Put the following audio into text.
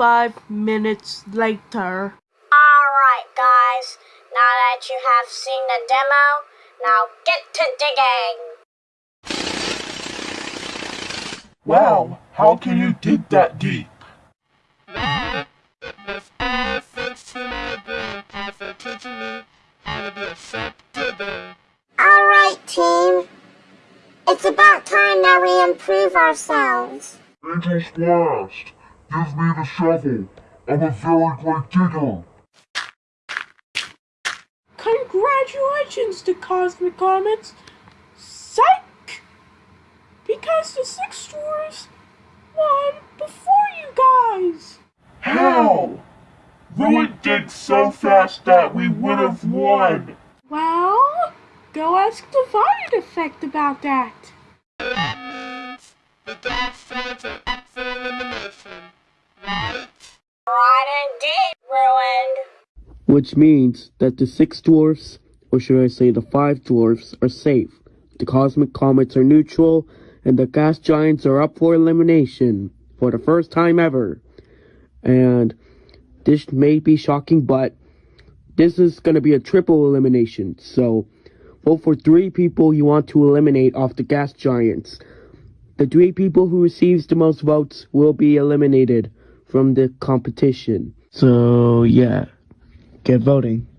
five minutes later. Alright, guys. Now that you have seen the demo, now get to digging. Wow, how can you dig that deep? Well, it was all thanks to my brain after teaching me how to be acceptable. Alright, team. It's about time that we improve ourselves. Angel Splast, give me the shovel. I'm a very great digger. Congratulations to Cosmic Comets! Psych! Because the Six Dwarfs won before you guys! How? Ruin digged so fast that we would have won. Well, go ask Divided Effect about that. That means the dark which means that the six dwarfs, or should I say the five dwarfs, are safe. The cosmic comets are neutral, and the gas giants are up for elimination for the first time ever. And this may be shocking, but this is going to be a triple elimination. So vote for three people you want to eliminate off the gas giants. The three people who receives the most votes will be eliminated from the competition. So yeah, get voting.